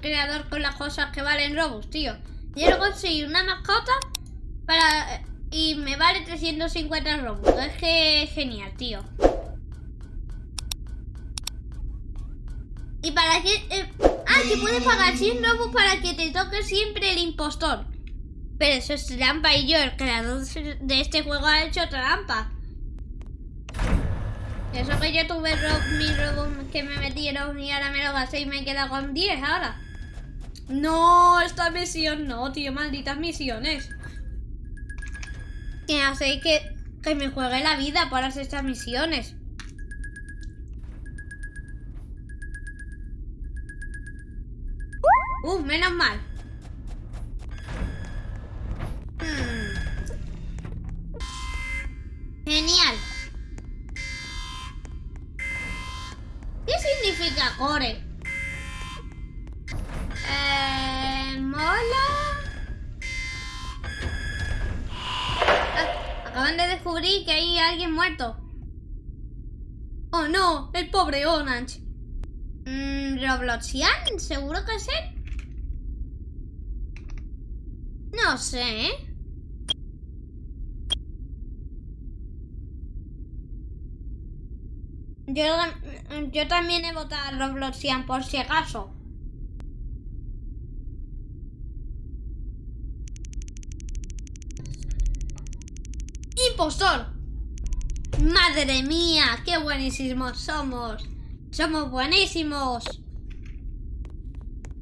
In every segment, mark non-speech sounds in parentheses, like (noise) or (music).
creador con las cosas que valen Robux, tío. Quiero conseguir una mascota para y me vale 350 Robux. Es que es genial, tío. Y para que... eh, ah, que puedes pagar 100 Robux para que te toque siempre el impostor. Pero eso es trampa y yo, el creador de este juego, ha hecho trampa. Eso que yo tuve ro mi Robux que me metieron y ahora me lo gasté y me he quedado con 10 ahora. No, esta misión no, tío, malditas misiones. Que hace que, que me juegue la vida por hacer estas misiones. Uf, menos mal. Hmm. Genial. Core? Eh, mola. Ah, Acaban de descubrir que hay alguien muerto. Oh no, el pobre Orange. Mm, Robloxian, seguro que es él. No sé, ¿eh? Yo, yo también he votado a Robloxian por si acaso. ¡Impostor! ¡Madre mía! ¡Qué buenísimos somos! ¡Somos buenísimos!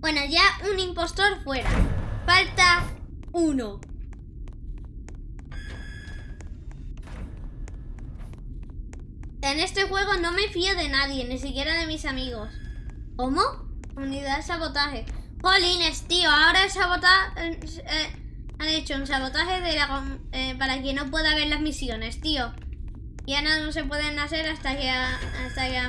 Bueno, ya un impostor fuera. Falta uno. En este juego no me fío de nadie, ni siquiera de mis amigos. ¿Cómo? Unidad de sabotaje. Jolines, tío, ahora el sabotaje... eh, han hecho un sabotaje eh, para que no pueda ver las misiones, tío. Ya no, no se pueden hacer hasta que... Hasta que...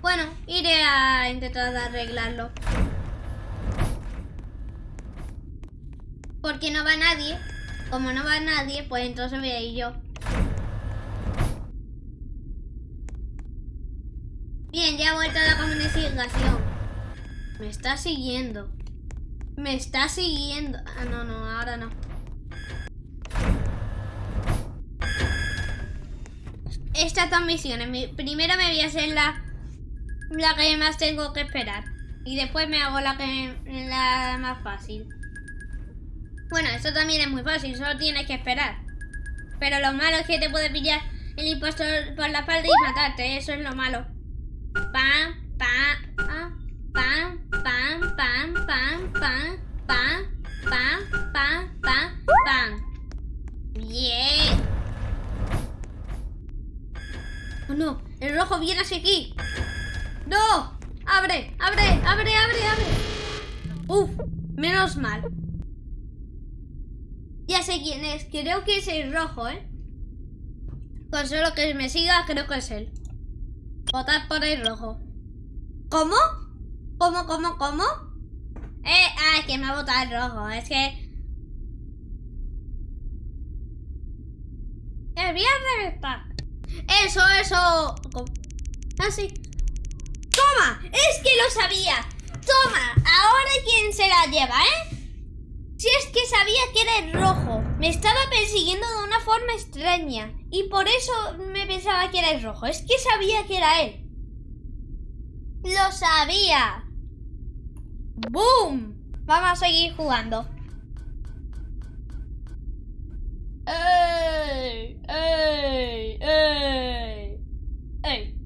Bueno, iré a intentar arreglarlo. Porque no va nadie. Como no va nadie, pues entonces voy a ir yo. Bien, ya he vuelto a la comunicación. Me está siguiendo. Me está siguiendo. Ah, no, no, ahora no. Estas dos misiones. Mi- primero me voy a hacer la, la que más tengo que esperar. Y después me hago la que la más fácil. Bueno, esto también es muy fácil, solo tienes que esperar. Pero lo malo es que te puede pillar el impostor por la espalda y matarte, eso es lo malo. Pam, pam, ah, pam, pam, pam, pam, pam, pam, pam, pam, pam, pam. Bien. Oh no, el rojo viene hacia aquí. ¡No! ¡Abre! ¡Abre! ¡Abre! ¡Abre! ¡Abre! ¡Uf! Menos mal. Ya sé quién es. Creo que es el rojo, ¿eh? Con solo que me siga, creo que es él. Votad por el rojo. ¿Cómo? ¿Cómo, cómo, cómo? Eh, ah, es que me ha votado el rojo. Es que... ¡Me voy a reventar! ¡Eso, eso! Así. ¡Toma! ¡Es que lo sabía! ¡Toma! Ahora quién se la lleva, ¿eh? Si es que sabía que era el rojo. Me estaba persiguiendo de una forma extraña. Y por eso me pensaba que era el rojo. Es que sabía que era él. Lo sabía. ¡Boom! Vamos a seguir jugando. ¡Ey! ¡Ey! ¡Ey! ¡Ey!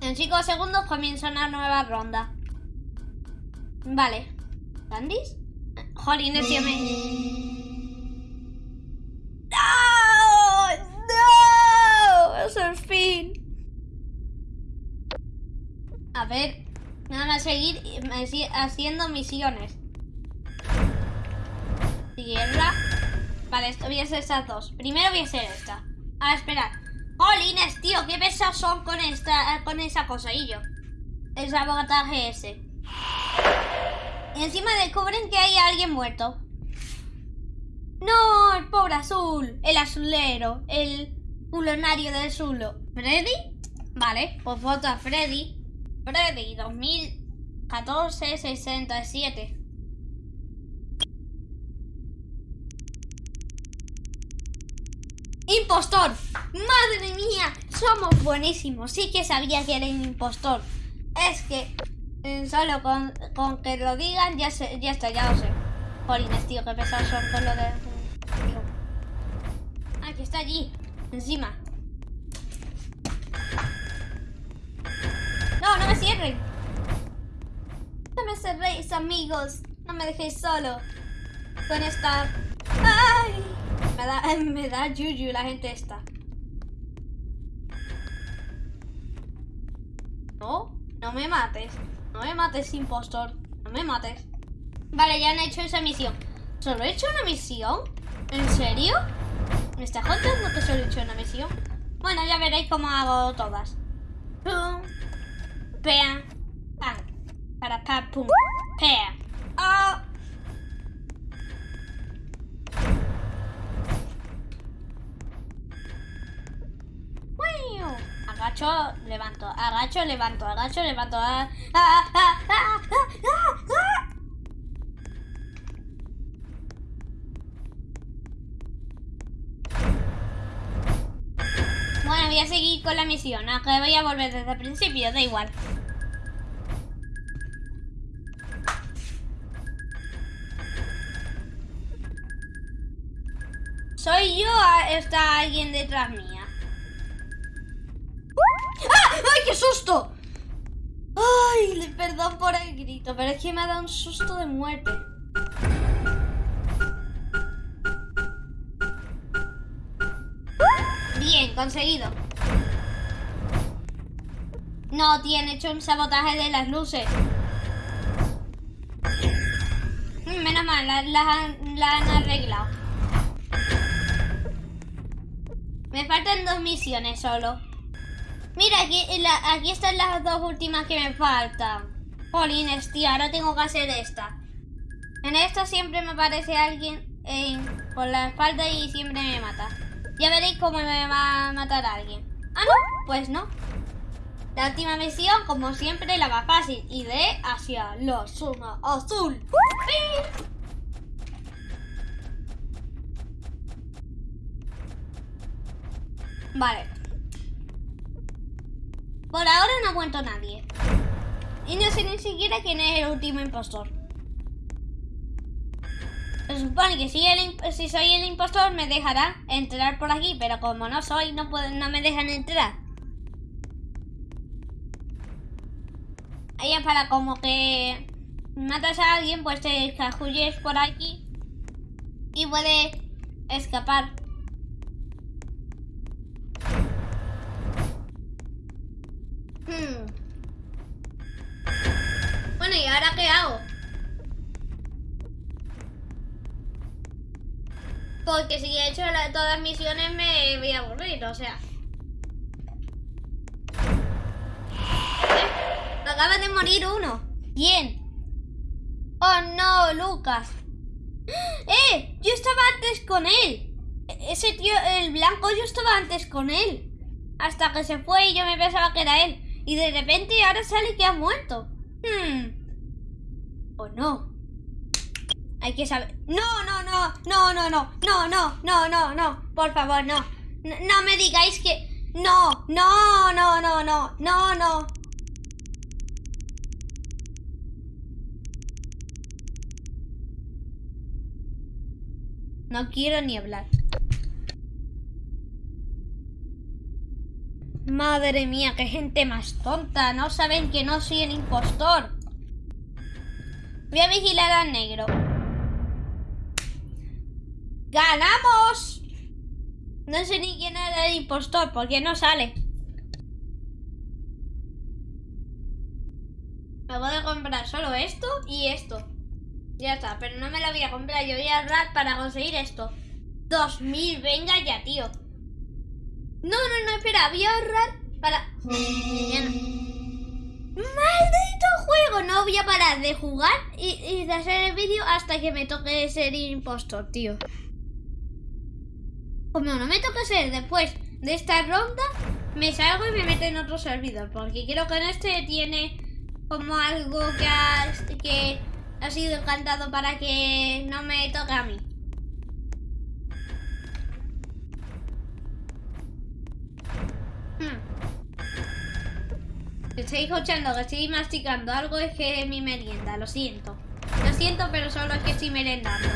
En 5 segundos comienza una nueva ronda. Vale. ¿Candice? Jolín, tío me... ¡No! ¡No! ¡Es el fin! A ver, nada más seguir haciendo misiones. Tierra. Vale, esto voy a hacer estas dos. Primero voy a hacer esta. A esperar. ¡Jolines, tío! ¡Qué pesados son con esta con esa cosa! Y yo. El sabotaje ese. Y encima descubren que hay alguien muerto. No, el pobre azul. El azulero. El. Culonario del Zulo. ¿Freddy? Vale, pues foto a Freddy. Freddy 2014 67. ¡Impostor! ¡Madre mía! Somos buenísimos. Sí que sabía que era un impostor. Es que solo con, con que lo digan ya, se, ya está, ya lo sé. Jolines, tío, qué pesados son con lo de... Tío. Ah, que está allí. Encima. No, no me cierren. No me cerréis, amigos. No me dejéis solo. Con esta... ¡Ay! Me da, (laughs) me da yuyu la gente esta. No, no me mates. No me mates, impostor. No me mates. Vale, ya han hecho esa misión. ¿Solo he hecho una misión? ¿En serio? ¿Me está contando que solo he hecho una misión? Bueno, ya veréis cómo hago todas. Pum. Pea. Pam. Para pa, pum. Pea. Oh. Agacho, agacho, levanto, agacho, levanto. Ah, ah, ah. Bueno, voy a seguir con la misión, aunque voy a volver desde el principio, da igual. ¿Soy yo está alguien detrás mía? ¡Ah! ¡Ay, qué susto! Ay, perdón por el grito, pero es que me ha dado un susto de muerte. Bien, conseguido. No, tiene hecho un sabotaje de las luces. Menos mal, las la, han arreglado. Me faltan dos misiones solo. Mira, aquí, aquí están las dos últimas que me faltan. Jolines, tío, ahora tengo que hacer esta. En esta siempre me aparece alguien por la espalda y siempre me mata. Ya veréis cómo me va a matar alguien. Ah, no, pues no. La última misión, como siempre, la más fácil. Y de hacia la zona azul. Vale. Por ahora no ha muerto nadie. Y no sé ni siquiera quién es el último impostor. Se supone que si, soy el impostor me dejará entrar por aquí, pero como no soy, no, me dejan entrar. Es para como que matas a alguien, pues te escajulles por aquí y puede escapar. Hmm. Bueno, ¿y ahora qué hago? Porque si he hecho todas las misiones me voy a aburrir, o sea. ¿Eh? Acaba de morir uno. ¿Quién? Oh no, Lucas. (gasps) ¡Eh! Yo estaba antes con él. Ese tío, el blanco, yo estaba antes con él. Hasta que se fue y yo me pensaba que era él. Y de repente ahora sale que ha muerto. Hmm. ¿O no? Hay que saber. No, no, no, no, no, no, no, no, no, no, no. Por favor, no. No, me digáis que. No, no, no, no, no, no, no. No quiero ni hablar. Madre mía, qué gente más tonta. No saben que no soy el impostor. Voy a vigilar al negro. ¡Ganamos! No sé ni quién era el impostor, porque no sale. Me voy a comprar solo esto y esto. Ya está, pero no me lo voy a comprar. Yo voy a ahorrar para conseguir esto. 2000, venga ya, tío. No, no, no, espera, voy a ahorrar para... ¡Maldito juego! No voy a parar de jugar y, de hacer el vídeo hasta que me toque ser impostor, tío. Como no me toca ser después de esta ronda, me salgo y me meto en otro servidor. Porque creo que en este tiene como algo que ha sido encantado para que no me toque a mí. Estoy escuchando que estoy masticando algo, es que es mi merienda, lo siento. Lo siento, pero solo es que estoy merendando.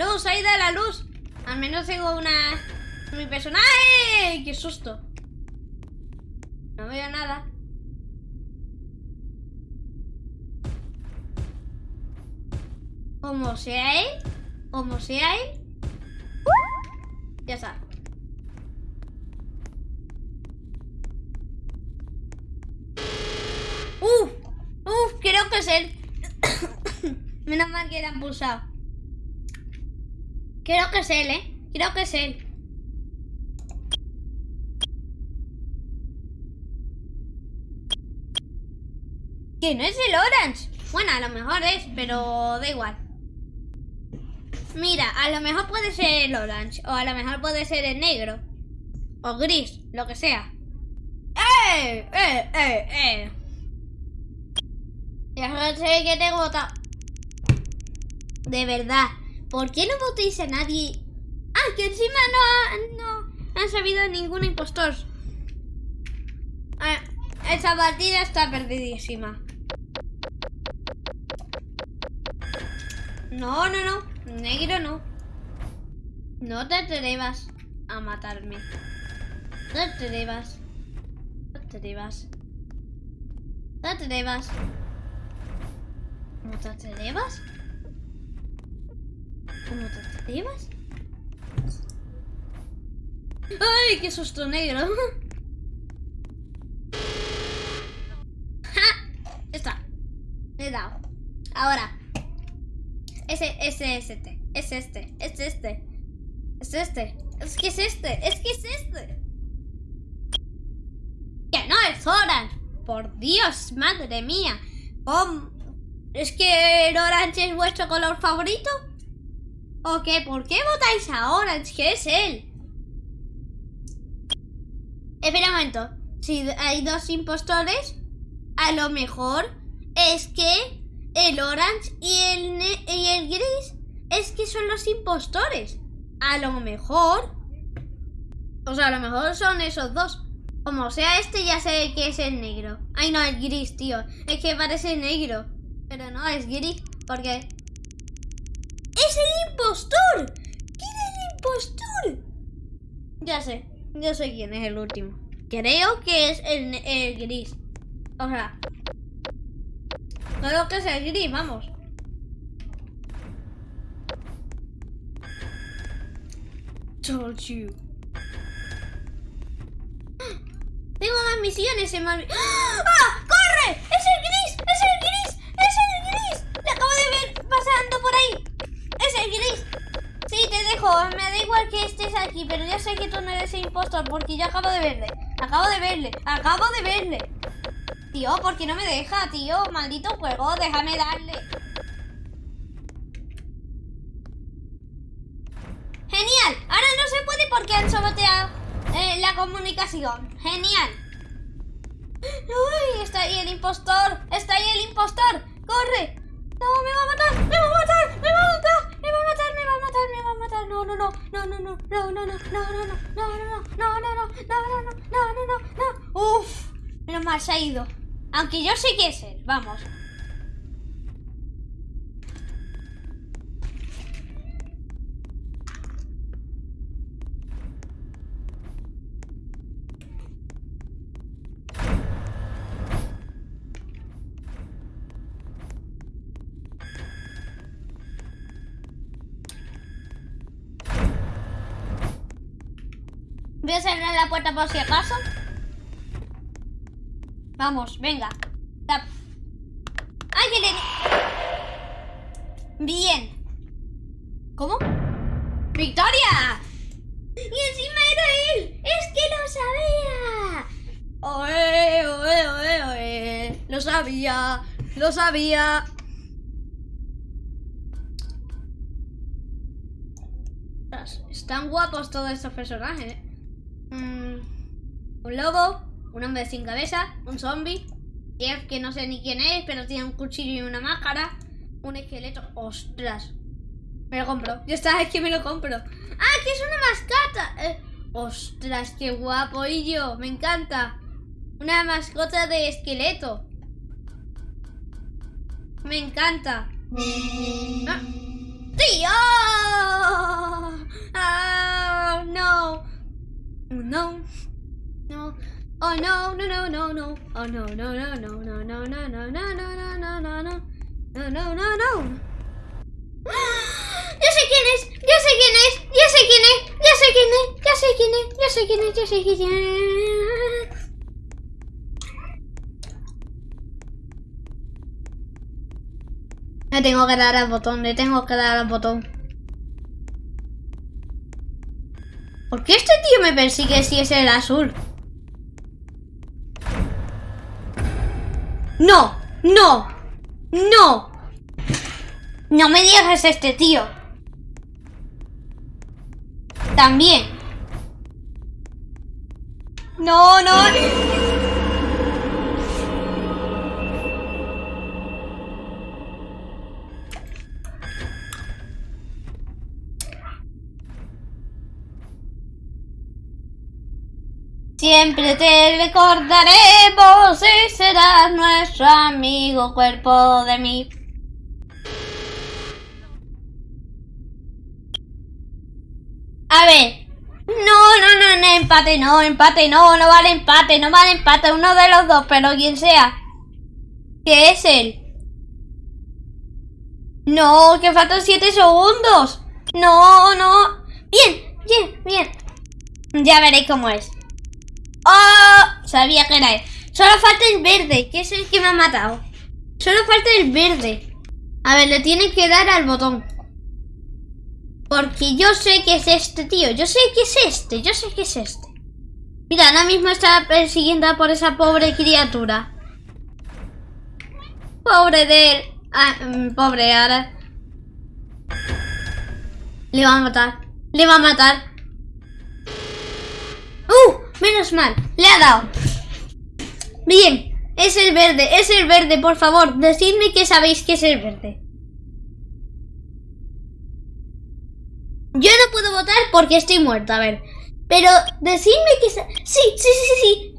Luz, ahí da la luz. Al menos tengo una... Mi personaje. ¡Qué susto! No veo nada. Como sea él, como sea él. Ya está. Uf, uf, creo que es él. (coughs) Menos mal que era pulsado. Creo que es él, ¿eh? Creo que es él. Que no es el orange. Bueno, a lo mejor es, pero da igual. Mira, a lo mejor puede ser el orange. O a lo mejor puede ser el negro. O gris, lo que sea. ¡Eh! ¡Eh! ¡Eh! ¡Eh! Ya sé que te vota. De verdad. ¿Por qué no votéis a nadie? Ah, que encima no, no han sabido ningún impostor. Ah, esa partida está perdidísima. No, no, no. Negro no. No te atrevas a matarme. No te atrevas. No te atrevas. No te atrevas. ¿Cómo te atrevas? ¿Cómo te atrevas? ¡Ay, qué susto negro! (laughs) ¡Ja! Está. Le he dado. Ahora. Ese, ese, es este. Es este. Es este. Es este. Es que es este. Es que es este. Que no es Orange. Por Dios, madre mía. ¿Cómo? ¿Es que el orange es vuestro color favorito? ¿O qué? ¿Por qué votáis a Orange? ¿Qué es él? Espera un momento. Si hay dos impostores, a lo mejor es que el orange y el, y el gris es que son los impostores. A lo mejor. O sea, a lo mejor son esos dos. Como sea este, ya sé que es el negro. Ay, no, el gris, tío. Es que parece negro. Pero no, es gris. Porque. ¡Es el impostor! ¿Quién es el impostor? Ya sé. Yo sé quién es el último. Creo que es el, el gris. O sea. Creo que es el gris, vamos. Told you. Tengo más misiones en mal... ¡Ah! ¡Corre! ¡Es el gris! ¡Es el gris! ¡Es el gris! ¡Le acabo de ver pasando por ahí! ¡Es el gris! Me da igual que estés aquí, pero ya sé que tú no eres el impostor porque yo acabo de verle. Acabo de verle. Acabo de verle. Tío, ¿por qué no me deja, tío? Maldito juego, déjame darle. Genial. Ahora no se puede porque han saboteado eh, la comunicación. Genial. Uy, está ahí el impostor. Está ahí el impostor. Corre. No. Me va a matar. No, no, no. No, no, no. No, no, no. No, no, no. No, no, no. No, no, no. No, no, no. No, no. Uf. Menos mal se ha ido. Aunque yo sé que es él. Vamos. Voy a cerrar la puerta por si acaso. Vamos, venga. ¡Ay, le... Bien. ¿Cómo? ¡Victoria! ¡Y encima era él! ¡Es que lo sabía! ¡Oe, oe, oe, oe! Lo sabía, lo sabía. Están guapos todos estos personajes. ¿eh? Mm, un lobo, un hombre sin cabeza, un zombie, que no sé ni quién es, pero tiene un cuchillo y una máscara, un esqueleto. ¡Ostras! Me lo compro. Ya está, es que me lo compro. ¡Ah, que es una mascota! Eh, ¡Ostras, qué guapo! Y yo, me encanta. Una mascota de esqueleto. Me encanta. Ah. ¡Tío! ¡Ah! ¡No! No. No. Oh no, no, no, no, no. Oh no, no, no, no, no, no, no, no, no, no, no, no, no, no. No, no, no, no. Ya sé quién es, ya sé quién es, ya sé quién es, ya sé quién es, ya sé quién es, ya sé quién es, ya sé quién es. Le tengo que dar al botón, le tengo que dar al botón. ¿Por qué este tío me persigue si es el azul? No, no, no. No me digas este tío. También. No, no. Siempre te recordaremos y serás nuestro amigo cuerpo de mí. A ver. No, no, no, no, empate, no, empate, no, no vale empate, no vale empate, uno de los dos, pero quien sea. ¿Qué es él? No, que faltan siete segundos. No, no. Bien, bien, bien. Ya veréis cómo es. Sabía que era él. Solo falta el verde, que es el que me ha matado. Solo falta el verde. A ver, le tiene que dar al botón. Porque yo sé que es este, tío. Yo sé que es este. Yo sé que es este. Mira, ahora mismo está persiguiendo por esa pobre criatura. Pobre de él. Ah, mm, pobre ahora. Le va a matar. Le va a matar. ¡Uh! Menos mal. Le ha dado. Bien. Es el verde. Es el verde. Por favor, decidme que sabéis que es el verde. Yo no puedo votar porque estoy muerta, a ver. Pero decidme que... Sí, sí, sí, sí, sí.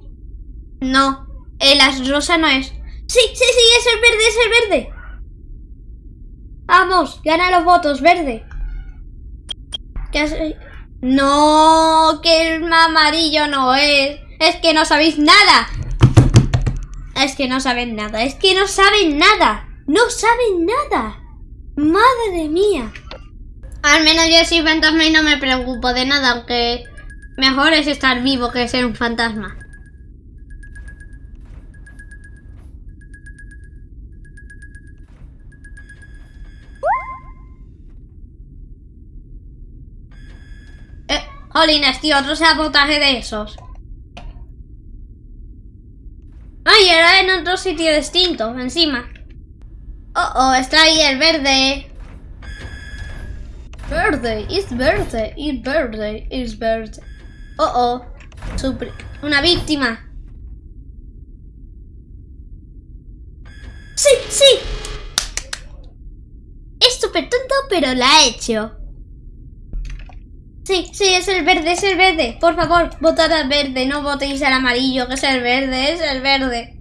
No, el as rosa no es. Sí, sí, sí, es el verde, es el verde. Vamos, gana los votos, verde. ¿Qué. No, que el amarillo no es. Es que no sabéis nada. Es que no saben nada, es que no saben nada. No saben nada. Madre mía. Al menos yo soy fantasma y no me preocupo de nada, aunque mejor es estar vivo que ser un fantasma. Jolines, tío, otro sabotaje de esos. Ay, era en otro sitio distinto, encima. Oh, oh, está ahí el verde. Verde, es verde, es verde, es verde. Oh, oh. Una víctima. Sí, sí. Es súper tonto, pero la ha hecho. Sí, sí, es el verde, es el verde. Por favor, votad al verde, no votéis al amarillo, que es el verde, es el verde.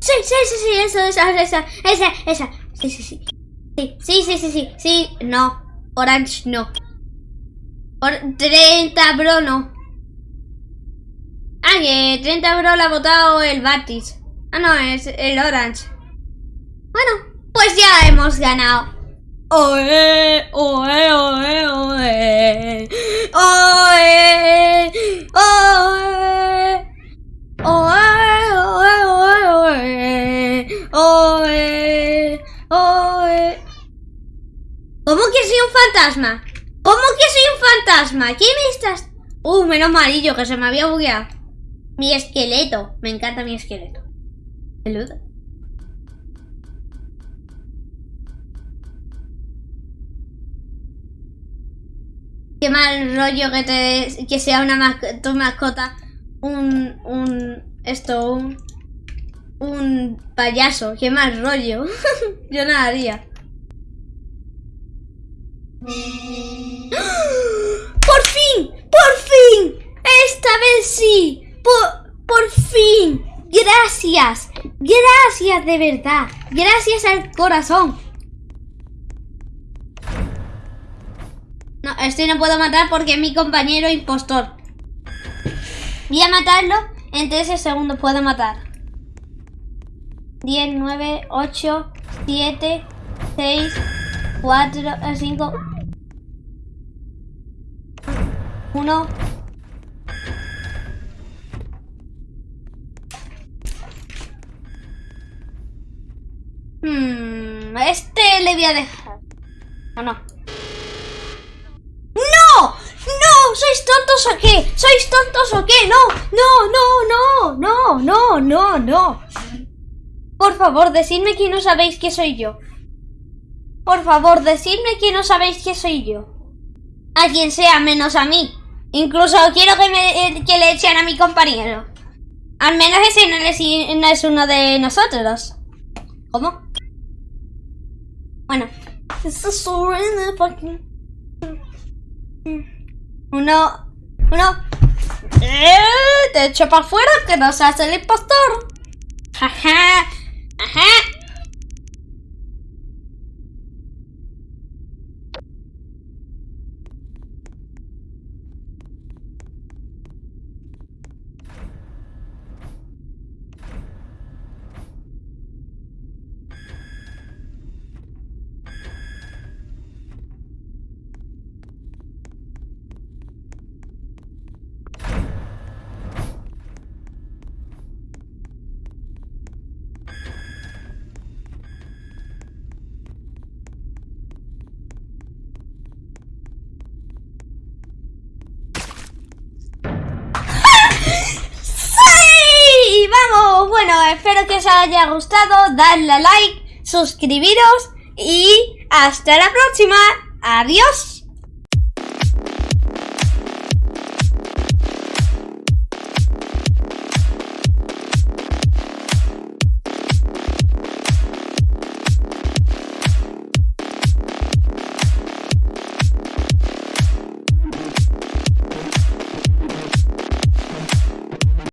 Sí, sí, sí, sí, eso, esa, esa, esa, esa. Sí, sí, sí. Sí, sí, sí, sí, sí. No. Orange no. Por 30 bro no. Ah, que 30 bro la ha votado el Batis. Ah, no, es el Orange. Bueno, pues ya hemos ganado. Oe, oe, oe, oe. Oe, oe. Oe, oe, oe, oe. Oe, oe. ¿Cómo que soy un fantasma? ¿Cómo que soy un fantasma? ¿Qué me estás...? Uh, menos amarillo, que se me había bugueado. Mi esqueleto. Me encanta mi esqueleto. Peludo. Qué mal rollo que te que sea una tu mascota un un esto un un payaso, qué mal rollo. (laughs) Yo nada haría. (gasps) ¡Por fin! ¡Por fin! ¡Esta vez sí! ¡Por, por fin! ¡Gracias! ¡Gracias de verdad! ¡Gracias al corazón! No, este no puedo matar porque es mi compañero impostor. Voy a matarlo. En 13 segundos puedo matar. 10, 9, 8, 7, 6, 4, 5, 1. Hmm, este le voy a dejar. ¿O no? ¡No! ¿Sois tontos o qué? ¿Sois tontos o qué? No, no, no, no, no, no, no, no. Por favor, decidme que no sabéis que soy yo. Por favor, decidme que no sabéis que soy yo. A quien sea, menos a mí. Incluso quiero que, me, eh, que le echen a mi compañero. Al menos ese no es, no es uno de nosotros. ¿Cómo? Bueno. Uno. Uno. Eh, te echo para afuera que no seas el impostor. Jaja. Ajá. Espero que os haya gustado. Dadle a like, suscribiros y hasta la próxima. Adiós.